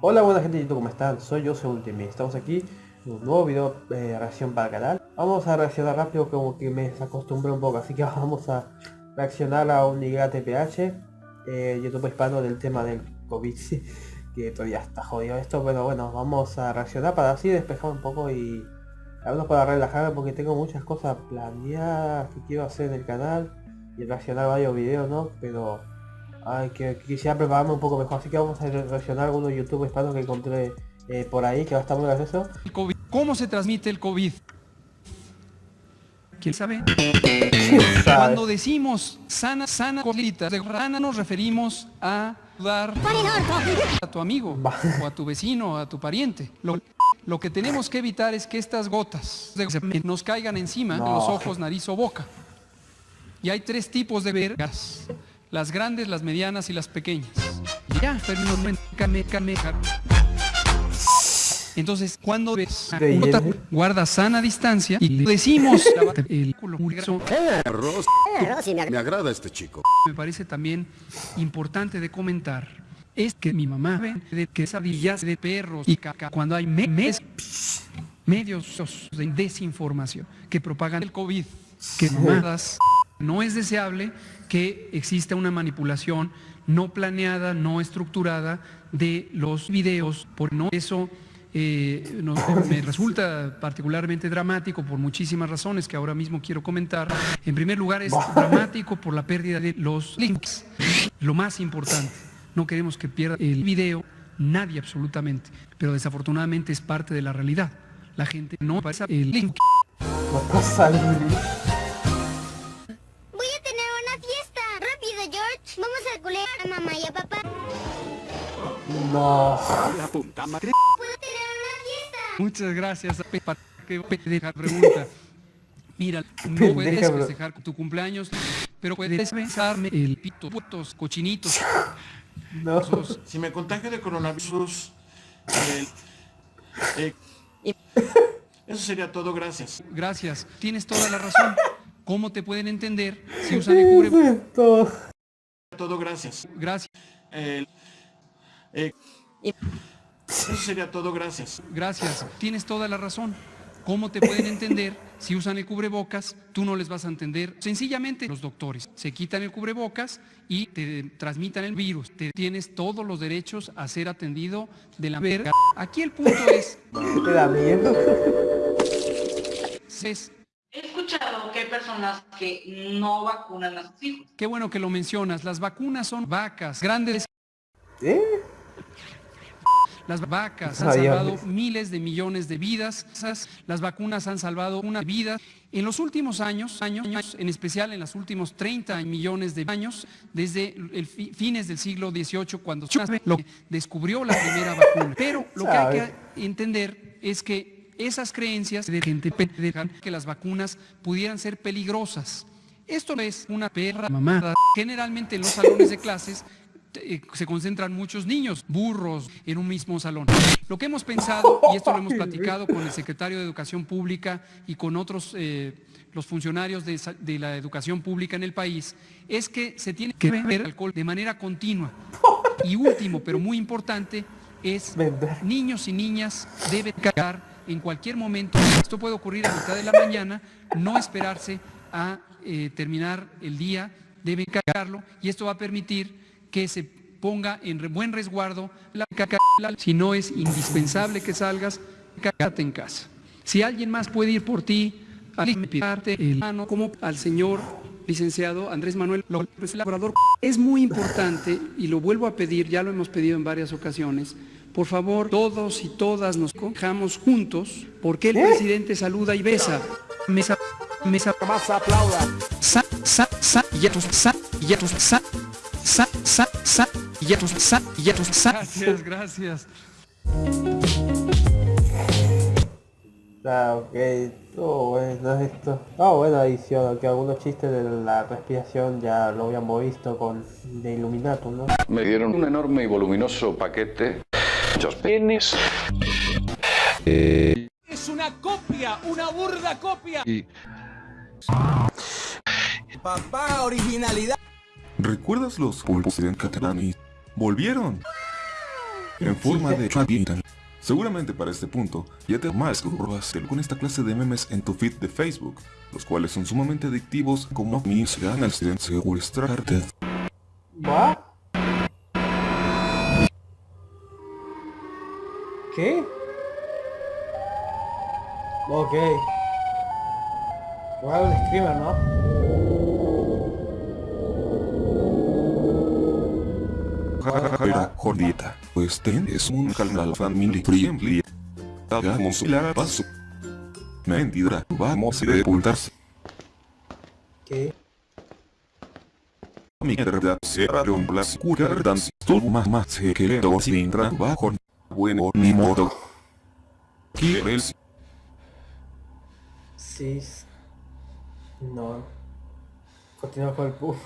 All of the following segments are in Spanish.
Hola buena gente ¿cómo están? Soy yo, Ultimate. Estamos aquí en un nuevo video de reacción para el canal. Vamos a reaccionar rápido como que me desacostumbré un poco, así que vamos a reaccionar a un TPH, eh, YouTube hispano del tema del COVID, que todavía está jodido esto, pero bueno, vamos a reaccionar para así despejar un poco y hablo para relajarme porque tengo muchas cosas planeadas que quiero hacer en el canal y reaccionar varios videos, ¿no? Pero ay, que, quisiera prepararme un poco mejor, así que vamos a reaccionar a algunos YouTube hispanos que encontré eh, por ahí, que va a estar muy gracioso. ¿Cómo se transmite el COVID? ¿Quién sabe? Cuando decimos sana, sana colita de rana nos referimos a dar a tu amigo o a tu vecino, a tu pariente. Lo, lo que tenemos que evitar es que estas gotas de- nos caigan encima de los No. ojos, nariz o boca. Y hay tres tipos de vergas. Las grandes, las medianas y las pequeñas. Meca. Entonces, cuando ves hielo. guarda sana distancia y decimos el culo me agrada este chico. me parece también importante de comentar es que mi mamá ve de quesadillas de perros y caca cuando hay me- mes- medios de desinformación que propagan el COVID, que mamadas, no es deseable que exista una manipulación no planeada, no estructurada de los videos, por no eso eh, no- me resulta particularmente dramático por muchísimas razones que ahora mismo quiero comentar. En primer lugar es dramático por la pérdida de los links. Lo más importante, no queremos que pierda el video nadie absolutamente, pero desafortunadamente es parte de la realidad. La gente no pasa el link. No pasa el- Voy No. ¿Puedo tener una fiesta? Muchas gracias. Pe- para que pendeja pregunta. Mira, no puedes festejar tu cumpleaños, pero puedes besarme el pito, putos, cochinitos. No. Si me contagio de coronavirus, eh, eh, eso sería todo, gracias. Gracias, tienes toda la razón. ¿Cómo te pueden entender si usan el cubrebocas? Esto. Todo, gracias. Gracias, Eh, eh, eso sería todo, gracias. gracias, tienes toda la razón. ¿Cómo te pueden entender si usan el cubrebocas? Tú no les vas a entender. Sencillamente los doctores se quitan el cubrebocas y te transmitan el virus. Te tienes todos los derechos a ser atendido de la verga. Aquí el punto es, ¿Te da miedo? es He escuchado que hay personas que no vacunan a sus hijos. Qué bueno que lo mencionas. Las vacunas son vacas grandes. ¿Eh? Las vacas han Sabía. salvado miles de millones de vidas. Las vacunas han salvado una vida. En los últimos años, años, en especial en los últimos 30 millones de años, desde el fi- fines del siglo XVIII, cuando lo descubrió la primera vacuna. Pero lo que hay que entender es que esas creencias de gente pendeja que las vacunas pudieran ser peligrosas. Esto es una perra mamada. Generalmente en los salones de clases se concentran muchos niños, burros, en un mismo salón. Lo que hemos pensado, y esto lo hemos platicado con el secretario de Educación Pública y con otros, eh, los funcionarios de, la educación pública en el país, es que se tiene que beber alcohol de manera continua. Y último, pero muy importante, es niños y niñas deben cagar en cualquier momento. Esto puede ocurrir a mitad de la mañana, no esperarse a eh, terminar el día, deben cagarlo y esto va a permitir que se ponga en buen resguardo la caca. Si no es indispensable que salgas, cagate en casa. Si alguien más puede ir por ti, alimentarte el mano como al señor licenciado Andrés Manuel López Labrador. Es muy importante y lo vuelvo a pedir, ya lo hemos pedido en varias ocasiones. Por favor, todos y todas nos cojamos juntos, porque el presidente saluda y besa. Mesa, mesa, más aplauda. Sa, sa, sa, ya tus, sa, ya tus, sa, sa, sa, ya tus, sa, y ya tus, sa. Gracias, gracias. Ah, ok. Oh, bueno, esto. Ah, buena edición, aunque algunos chistes de la respiración ya lo habíamos visto con de Illuminatum, ¿no? Me dieron un enorme y voluminoso paquete, muchos penes. Es una copia, una burda copia. Y Papá, originalidad. ¿Recuerdas los pulpos de Catalani? ¡Volvieron! En forma de chavitan. Seguramente para este punto ya te más con esta clase de memes en tu feed de Facebook, los cuales son sumamente adictivos como mis ganas de secuestrarte. ¿Va? ¿Qué? Ok. El screamer, ¿no? Jajaja, jordita. Pues es un canal family friendly. Hagamos la paso. Mentira, vamos a sepultarse. ¿Qué? Mierda, cerraron las cuerdas, tu mamá se quedó sin trabajo. Bueno, ni modo. ¿Quieres? Sí. No. Continúa con el puff.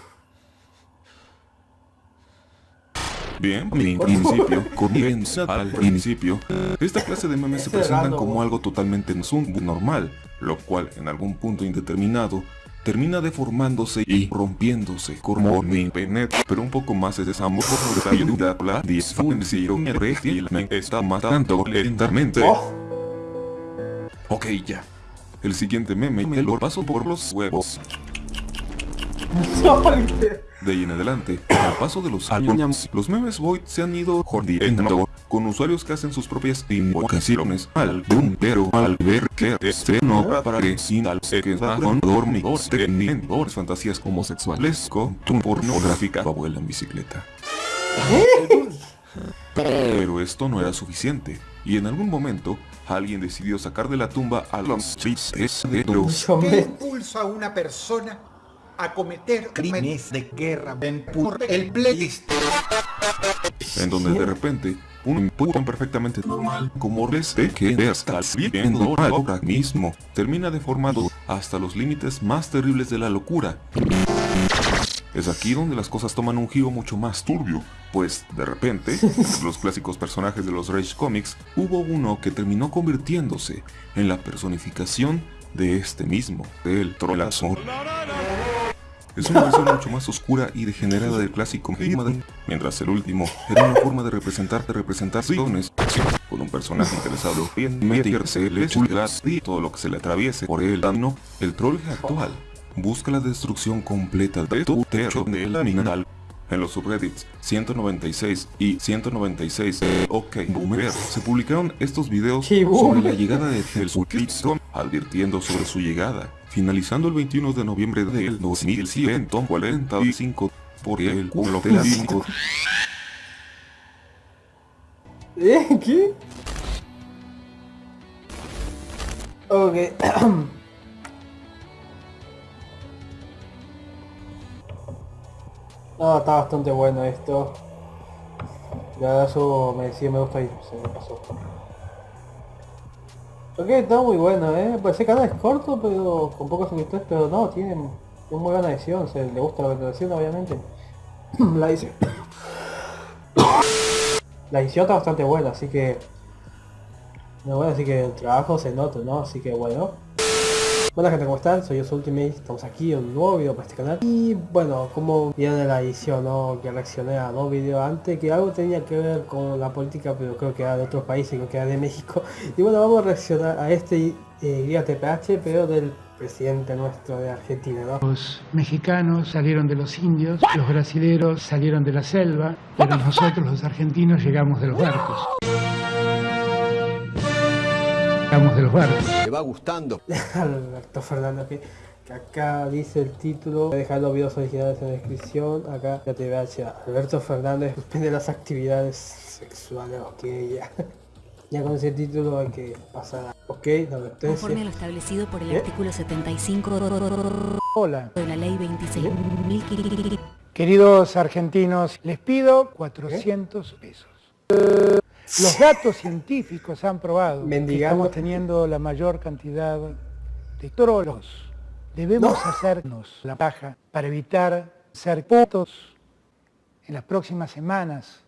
Bien, en principio, comienza al principio. Esta clase de memes se presentan como algo totalmente normal, lo cual en algún punto indeterminado termina deformándose y rompiéndose como mi penet, pero un poco más es esa de ayuda la disfunción eréctil me está matando lentamente. Ok, ya. El siguiente meme me lo paso por los huevos. De ahí en adelante, al paso de los años, los memes Void se han ido jodiendo con usuarios que hacen sus propias invocaciones al boom, pero al ver que este no aparece al se queda con dormidos teniendo fantasías homosexuales con tu pornográfica abuela en bicicleta. Pero esto no era suficiente, y en algún momento, alguien decidió sacar de la tumba a los chistes de Dross. ¿Qué impulsa a una persona a cometer crímenes de guerra en el playlist? En donde de repente, un impulso perfectamente normal, como este que estás viendo ahora mismo, termina deformado hasta los límites más terribles de la locura. Es aquí donde las cosas toman un giro mucho más turbio, pues de repente, los clásicos personajes de los Rage Comics, hubo uno que terminó convirtiéndose en la personificación de este mismo, el Trollazor. Es una versión mucho más oscura y degenerada del clásico Madden, mientras el último era una forma de representarte representaciones con un personaje interesado en meterse y todo lo que se le atraviese por el no, el troll actual busca la destrucción completa de tu techo de la mineral. En los subreddits 196 y 196 de OK Boomer se publicaron estos videos sobre la llegada de Hellsuitstone, advirtiendo sobre su llegada, finalizando el 21 de noviembre del 2145 por el culo de la 5. ¿Eh? ¿Qué? Ok. No, está bastante bueno esto. Ya eso me decía me gusta y se me pasó. Ok, está muy bueno, eh. Pues ese canal es corto, pero con pocos suscriptores, pero no, tiene una muy buena edición, se le gusta la edición obviamente. la edición. la edición está bastante buena, así que. No, bueno, así que el trabajo se nota, ¿no? Así que bueno. Hola gente, ¿cómo están? Soy yo Ultimate, estamos aquí en un nuevo video para este canal Y bueno, como viene la edición, ¿no? Que reaccioné a dos videos antes Que algo tenía que ver con la política, pero creo que era de otros países, creo que era de México Y bueno, vamos a reaccionar a este eh, TPH, pero del presidente nuestro de Argentina, ¿no? Los mexicanos salieron de los indios, los brasileros salieron de la selva, pero nosotros los argentinos llegamos de los barcos de los barcos. Me va gustando. Alberto Fernández, que, que, acá dice el título. Voy a dejar los videos originales en la descripción. Acá ya te voy a decir, Alberto Fernández suspende las actividades sexuales. Ok, ya. Ya con ese título hay que pasar. Ok, la advertencia. Conforme a lo establecido por el ¿Eh? artículo 75 Hola. de la ley 26.000. Queridos argentinos, les pido 400 ¿Eh? pesos. Los datos científicos han probado que estamos teniendo la mayor cantidad de trolos. Debemos hacernos la paja para evitar ser putos. En las próximas semanas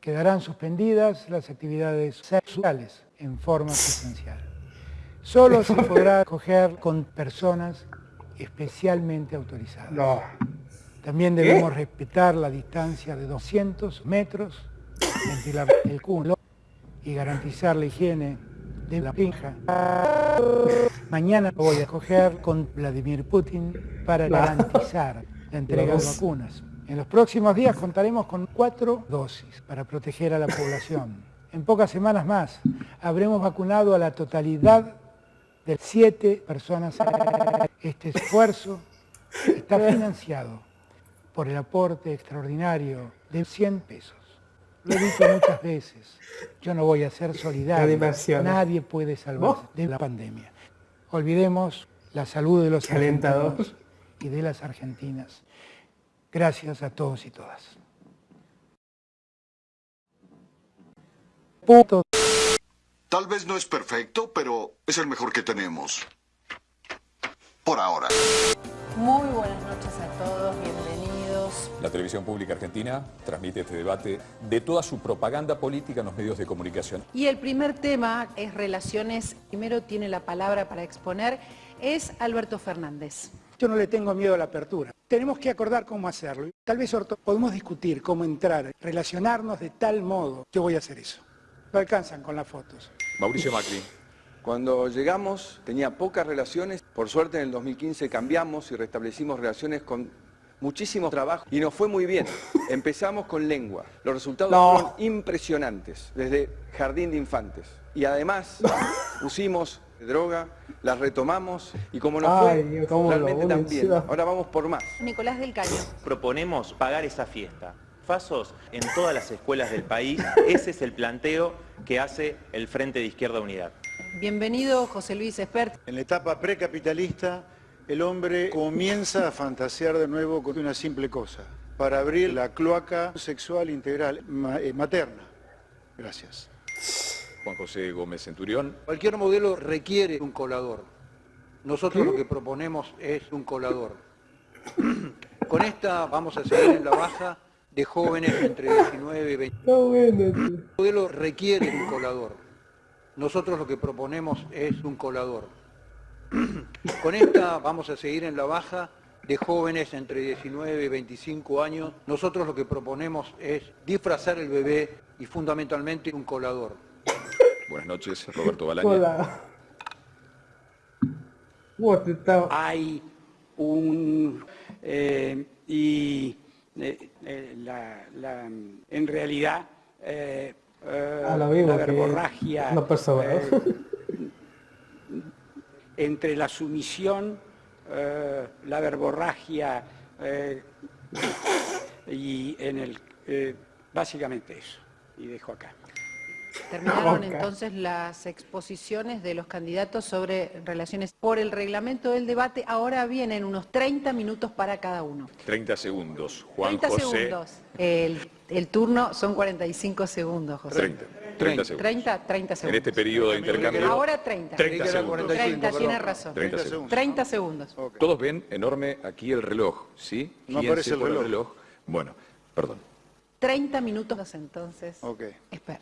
quedarán suspendidas las actividades sexuales en forma presencial. Solo se podrá coger con personas especialmente autorizadas. También debemos respetar la distancia de 200 metros, ventilar el culo y garantizar la higiene de la pinja. Mañana voy a coger con Vladimir Putin para garantizar la entrega de vacunas. En los próximos días contaremos con cuatro dosis para proteger a la población. En pocas semanas más habremos vacunado a la totalidad de siete personas. Este esfuerzo está financiado por el aporte extraordinario de 100 pesos. Lo he dicho muchas veces, yo no voy a ser solidario, nadie puede salvarse de la pandemia. Olvidemos la salud de los argentinos y de las argentinas. Gracias a todos y todas. Punto. Tal vez no es perfecto, pero es el mejor que tenemos. Por ahora. Muy buenas noches a todos. La televisión pública argentina transmite este debate de toda su propaganda política en los medios de comunicación. Y el primer tema es relaciones. Primero tiene la palabra para exponer, es Alberto Fernández. Yo no le tengo miedo a la apertura. Tenemos que acordar cómo hacerlo. Tal vez podemos discutir cómo entrar, relacionarnos de tal modo. Yo voy a hacer eso. No alcanzan con las fotos. Mauricio Macri. Cuando llegamos tenía pocas relaciones, por suerte en el 2015 cambiamos y restablecimos relaciones con muchísimo trabajo y nos fue muy bien. Empezamos con lengua. Los resultados fueron impresionantes, desde jardín de infantes. Y además pusimos droga, las retomamos y como nos fue, realmente también. Ahora vamos por más. Nicolás del Caño. Proponemos pagar esa fiesta Fasos en todas las escuelas del país. Ese es el planteo que hace el Frente de Izquierda Unidad. Bienvenido, José Luis Espert. En la etapa precapitalista, el hombre comienza a fantasear de nuevo con una simple cosa, para abrir la cloaca sexual integral eh, materna. Gracias. Juan José Gómez Centurión. Cualquier modelo requiere un colador. Nosotros lo que proponemos es un colador. Con esta vamos a seguir en la baja de jóvenes entre 19 y 20. El modelo requiere un colador. Nosotros lo que proponemos es un colador. Con esta vamos a seguir en la baja de jóvenes entre 19 y 25 años. Nosotros lo que proponemos es disfrazar el bebé y fundamentalmente un colador. Buenas noches, Roberto Balaña. Hola. Hay un... Eh, y eh, eh, la, en realidad eh, ah, la verborragia entre la sumisión, la verborragia y en el básicamente eso. Y dejo acá. Terminaron entonces las exposiciones de los candidatos sobre relaciones por el reglamento del debate. Ahora vienen unos 30 minutos para cada uno. 30 segundos. Juan 30 segundos. El, turno son 45 segundos, José. 30. 30 segundos. 30, 30 segundos. En este periodo de intercambio. Ahora 30. 30 segundos. 30, tiene razón. 30 segundos. 30 segundos. Todos ven enorme aquí el reloj, ¿sí? No aparece el reloj. Bueno, perdón. 30 minutos entonces. Ok. Espera.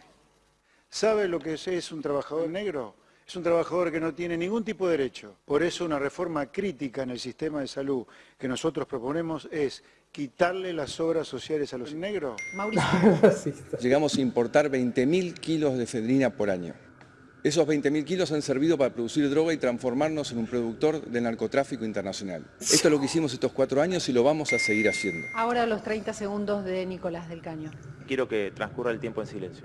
¿Sabe lo que es, un trabajador negro? Es un trabajador que no tiene ningún tipo de derecho. Por eso una reforma crítica en el sistema de salud que nosotros proponemos es quitarle las obras sociales a los negros. Mauricio. Llegamos a importar 20.000 kilos de efedrina por año. Esos 20.000 kilos han servido para producir droga y transformarnos en un productor de narcotráfico internacional. Esto es lo que hicimos estos cuatro años y lo vamos a seguir haciendo. Ahora los 30 segundos de Nicolás del Caño. Quiero que transcurra el tiempo en silencio.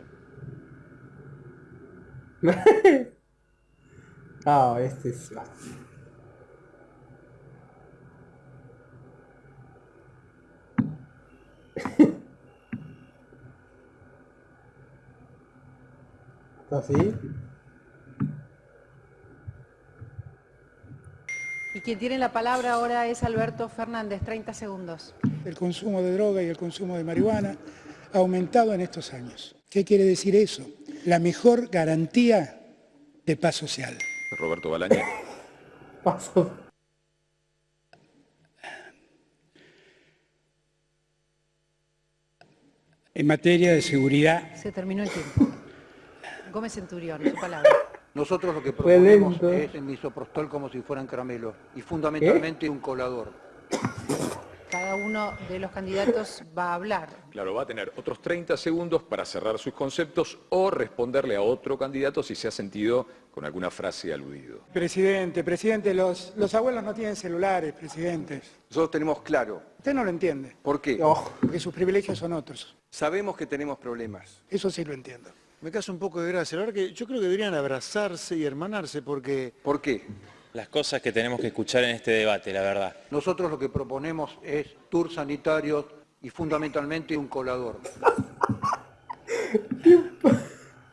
ah, este es... ¿Así? Y quien tiene la palabra ahora es Alberto Fernández, 30 segundos. El consumo de droga y el consumo de marihuana ha aumentado en estos años. ¿Qué quiere decir eso? la mejor garantía de paz social. Roberto Balaña. Paso. En materia de seguridad. Se terminó el tiempo. Gómez Centurión, su palabra. Nosotros lo que proponemos es el misoprostol como si fueran caramelos y fundamentalmente un colador. cada uno de los candidatos va a hablar. Claro, va a tener otros 30 segundos para cerrar sus conceptos o responderle a otro candidato si se ha sentido con alguna frase aludido. Presidente, presidente, los, los abuelos no tienen celulares, presidentes. Nosotros tenemos claro. Usted no lo entiende. ¿Por qué? Porque sus privilegios son otros. Sabemos que tenemos problemas. Eso sí lo entiendo. Me caso un poco de gracia. La verdad que yo creo que deberían abrazarse y hermanarse porque... ¿Por qué? Las cosas que tenemos que escuchar en este debate, la verdad. Nosotros lo que proponemos es tour sanitario y fundamentalmente un colador.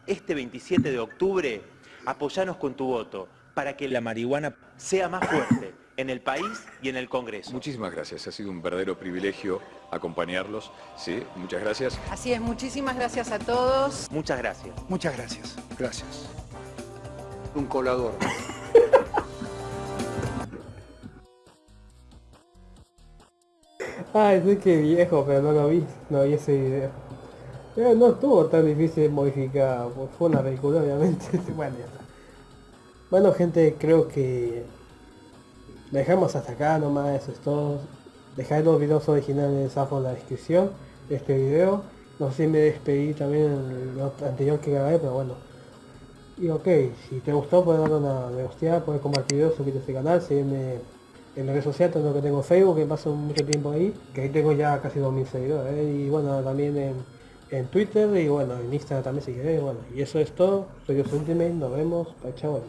Este 27 de octubre, apoyanos con tu voto para que la marihuana sea más fuerte en el país y en el Congreso. Muchísimas gracias, ha sido un verdadero privilegio acompañarlos. Sí, muchas gracias. Así es, muchísimas gracias a todos. Muchas gracias. Muchas gracias. Gracias. Un colador. Ay, sí que viejo, pero no lo vi, no vi ese video. Pero no estuvo tan difícil de modificar, fue una película obviamente. bueno, ya está. Bueno gente, creo que dejamos hasta acá nomás, eso es todo. Dejad los videos originales abajo en la descripción de este video. No sé si me despedí también en lo anterior que grabé, pero bueno. Y ok, si te gustó puedes darle una me gusta, puedes compartir suscribirte a este canal, seguirme en redes sociales, tanto que tengo Facebook, que paso mucho tiempo ahí, que ahí tengo ya casi 2000 seguidores, ¿eh? y bueno, también en, en, Twitter y bueno, en Instagram también si queréis, bueno, y eso es todo, soy yo Ultimate, nos vemos, chao,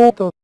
vemos. Punto.